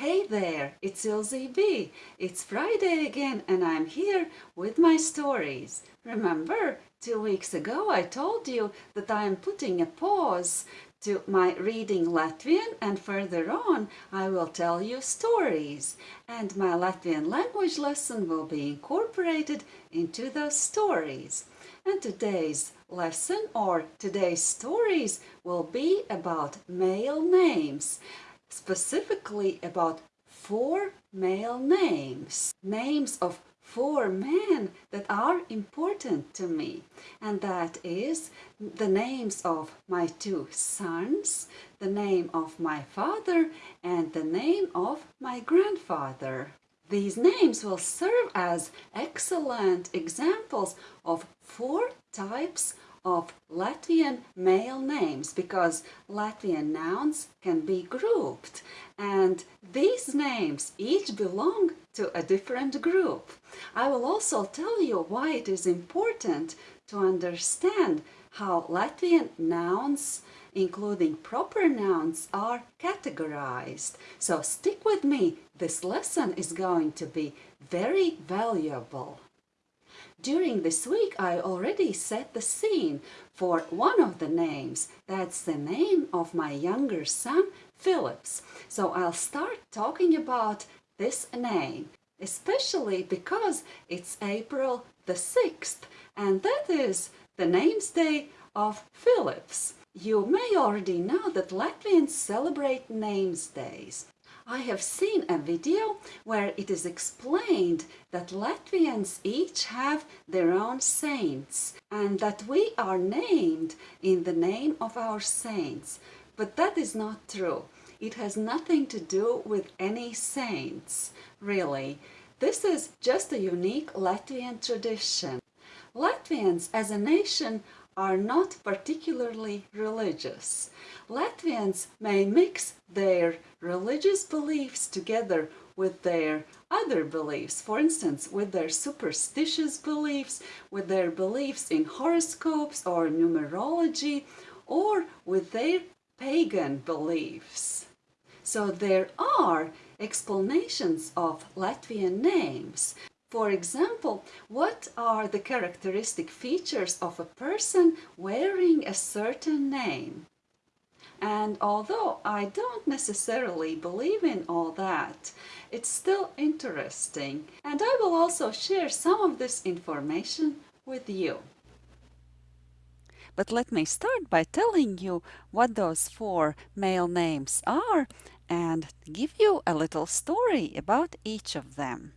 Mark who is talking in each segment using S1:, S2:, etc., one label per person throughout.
S1: Hey there, it's Ilze B. It's Friday again and I'm here with my stories. Remember, two weeks ago I told you that I am putting a pause to my reading Latvian and further on I will tell you stories and my Latvian language lesson will be incorporated into those stories. And today's lesson or today's stories will be about male names, specifically about four male names, names of four men that are important to me and that is the names of my two sons, the name of my father and the name of my grandfather. These names will serve as excellent examples of four types of Latvian male names because Latvian nouns can be grouped and these names each belong to a different group. I will also tell you why it is important to understand how Latvian nouns including proper nouns are categorized. So stick with me, this lesson is going to be very valuable. During this week I already set the scene for one of the names. That's the name of my younger son, Phillips. So I'll start talking about this name, especially because it's April the 6th and that is the names day of Phillips. You may already know that Latvians celebrate names days. I have seen a video where it is explained that Latvians each have their own saints and that we are named in the name of our saints. But that is not true. It has nothing to do with any saints, really. This is just a unique Latvian tradition. Latvians as a nation are not particularly religious. Latvians may mix their religious beliefs together with their other beliefs, for instance, with their superstitious beliefs, with their beliefs in horoscopes or numerology, or with their pagan beliefs. So there are explanations of Latvian names. For example, what are the characteristic features of a person wearing a certain name? And although I don't necessarily believe in all that, it's still interesting. And I will also share some of this information with you. But let me start by telling you what those four male names are and give you a little story about each of them.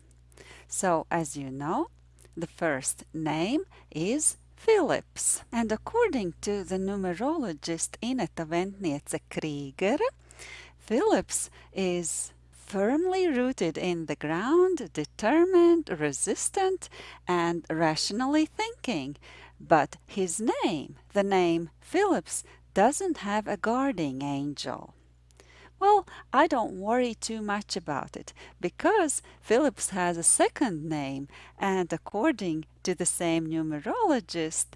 S1: So, as you know, the first name is Philips. And according to the numerologist Ineta Ventniece Krieger, Philips is firmly rooted in the ground, determined, resistant, and rationally thinking. But his name, the name Philips, doesn't have a guarding angel. Well, I don't worry too much about it because Phillips has a second name and according to the same numerologist,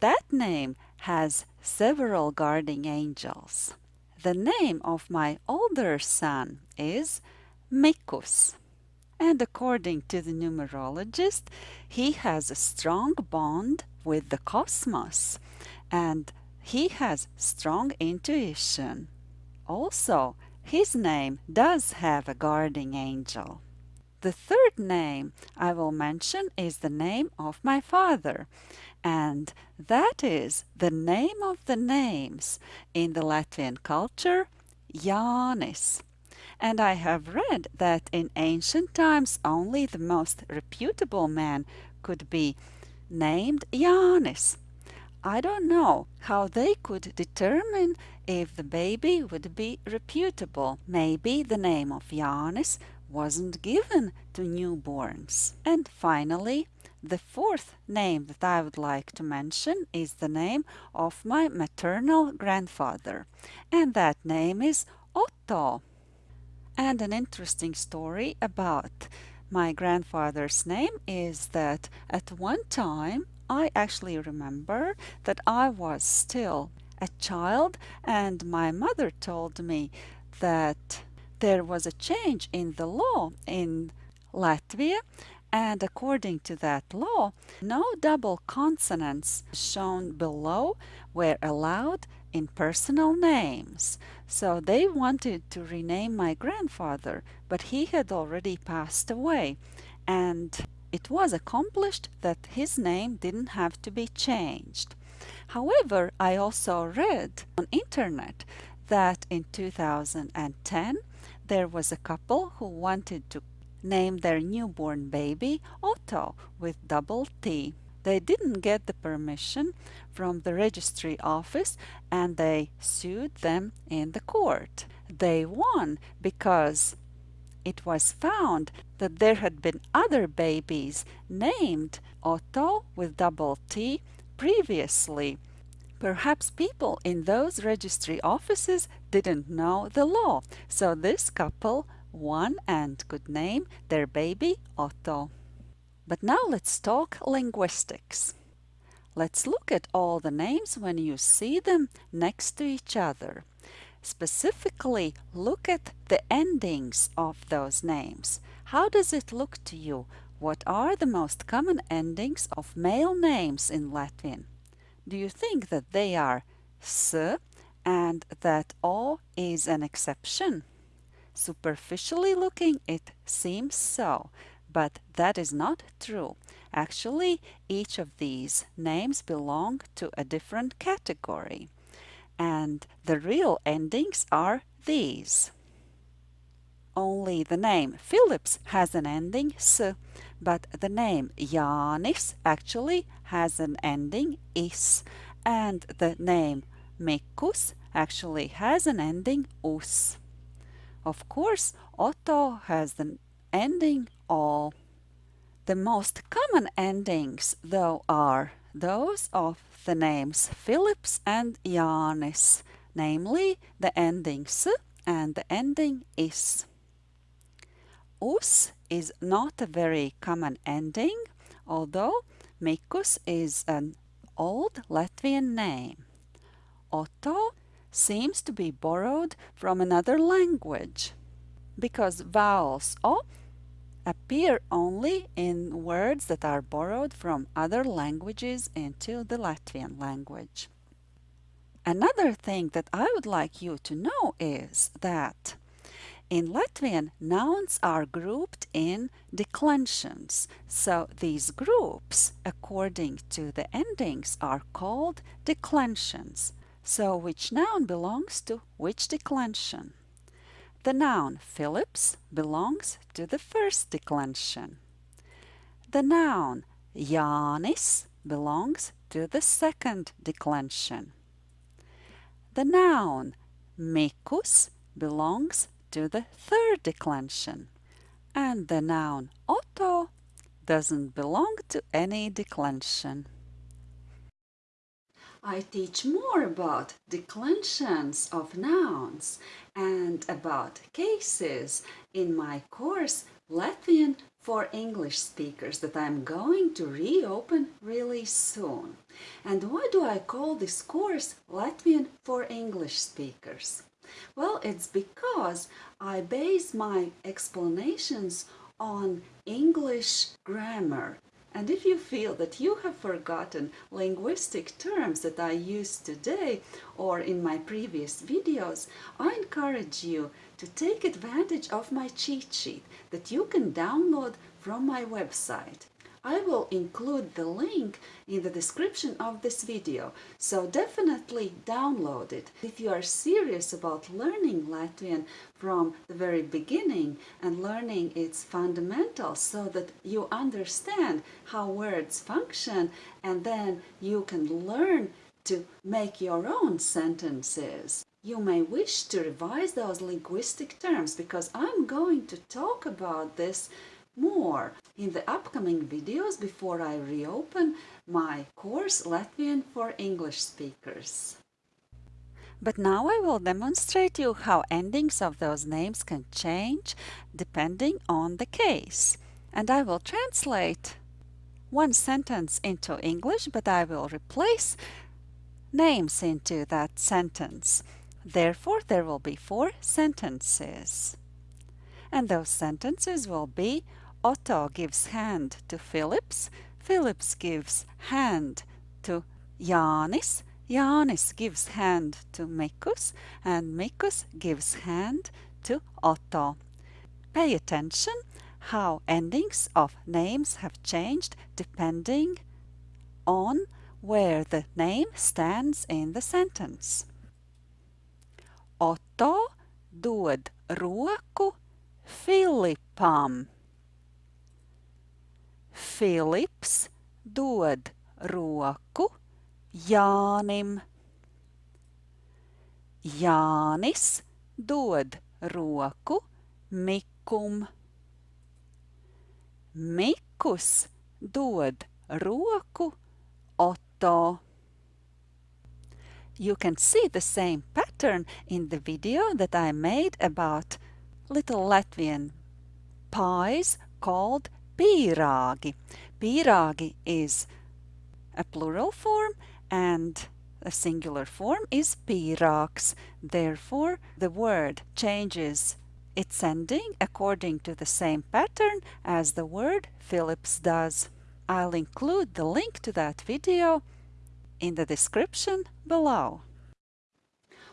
S1: that name has several guarding angels. The name of my older son is Mikus. And according to the numerologist, he has a strong bond with the cosmos and he has strong intuition. Also, his name does have a guarding angel. The third name I will mention is the name of my father, and that is the name of the names in the Latvian culture, Jānis. And I have read that in ancient times only the most reputable man could be named Jānis. I don't know how they could determine if the baby would be reputable. Maybe the name of Jānis wasn't given to newborns. And finally, the fourth name that I would like to mention is the name of my maternal grandfather, and that name is Otto. And an interesting story about my grandfather's name is that at one time I actually remember that I was still a child and my mother told me that there was a change in the law in Latvia and according to that law, no double consonants shown below were allowed in personal names. So they wanted to rename my grandfather, but he had already passed away. And it was accomplished that his name didn't have to be changed. However, I also read on internet that in 2010 there was a couple who wanted to name their newborn baby Otto with double T. They didn't get the permission from the registry office and they sued them in the court. They won because it was found that there had been other babies named Otto with double T previously. Perhaps people in those registry offices didn't know the law, so this couple won and could name their baby Otto. But now let's talk linguistics. Let's look at all the names when you see them next to each other. Specifically, look at the endings of those names. How does it look to you? What are the most common endings of male names in Latvian? Do you think that they are s and that o is an exception? Superficially looking, it seems so, but that is not true. Actually, each of these names belong to a different category and the real endings are these. Only the name Philips has an ending s, but the name Jānis actually has an ending is, and the name Mikus actually has an ending us. Of course, Otto has an ending all. The most common endings, though, are those of the names Philips and Jānis, namely the ending s and the ending is. Us is not a very common ending, although Mikus is an old Latvian name. Otto seems to be borrowed from another language because vowels o appear only in words that are borrowed from other languages into the Latvian language. Another thing that I would like you to know is that in Latvian, nouns are grouped in declensions. So these groups, according to the endings, are called declensions. So which noun belongs to which declension? The noun Philips belongs to the first declension. The noun Jānis belongs to the second declension. The noun Mikus belongs to the third declension. And the noun Otto doesn't belong to any declension. I teach more about declensions of nouns and about cases in my course Latvian for English speakers that I'm going to reopen really soon. And why do I call this course Latvian for English speakers? Well, it's because I base my explanations on English grammar and if you feel that you have forgotten linguistic terms that I used today or in my previous videos, I encourage you to take advantage of my cheat sheet that you can download from my website. I will include the link in the description of this video, so definitely download it. If you are serious about learning Latvian from the very beginning and learning its fundamentals so that you understand how words function and then you can learn to make your own sentences. You may wish to revise those linguistic terms because I'm going to talk about this more in the upcoming videos before I reopen my course Latvian for English speakers. But now I will demonstrate you how endings of those names can change depending on the case. And I will translate one sentence into English, but I will replace names into that sentence. Therefore, there will be four sentences. and those sentences will be Otto gives hand to Philips, Philips gives hand to Jānis, Jānis gives hand to Mikus, and Mikus gives hand to Otto. Pay attention how endings of names have changed depending on where the name stands in the sentence. Otto dod roku Filipam. Filips dod roku Jānim. Jānis dod roku Mikum. Mikus dod roku Otto. You can see the same pattern in the video that I made about little Latvian pies called pīrāgi. Pīrāgi is a plural form and a singular form is pīrāgs. Therefore, the word changes its ending according to the same pattern as the word Philips does. I'll include the link to that video in the description below.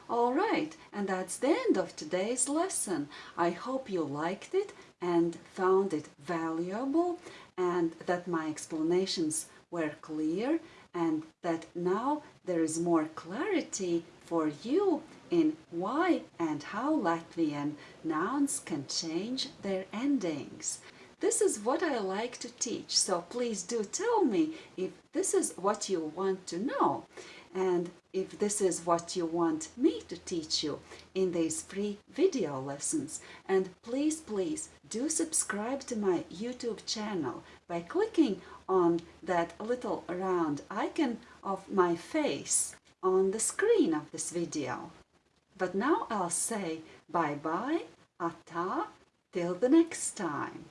S1: Alright, and that's the end of today's lesson. I hope you liked it and found it valuable and that my explanations were clear and that now there is more clarity for you in why and how Latvian nouns can change their endings. This is what I like to teach, so please do tell me if this is what you want to know and if this is what you want me to teach you in these free video lessons. And please, please do subscribe to my YouTube channel by clicking on that little round icon of my face on the screen of this video. But now I'll say bye-bye, ata, till the next time.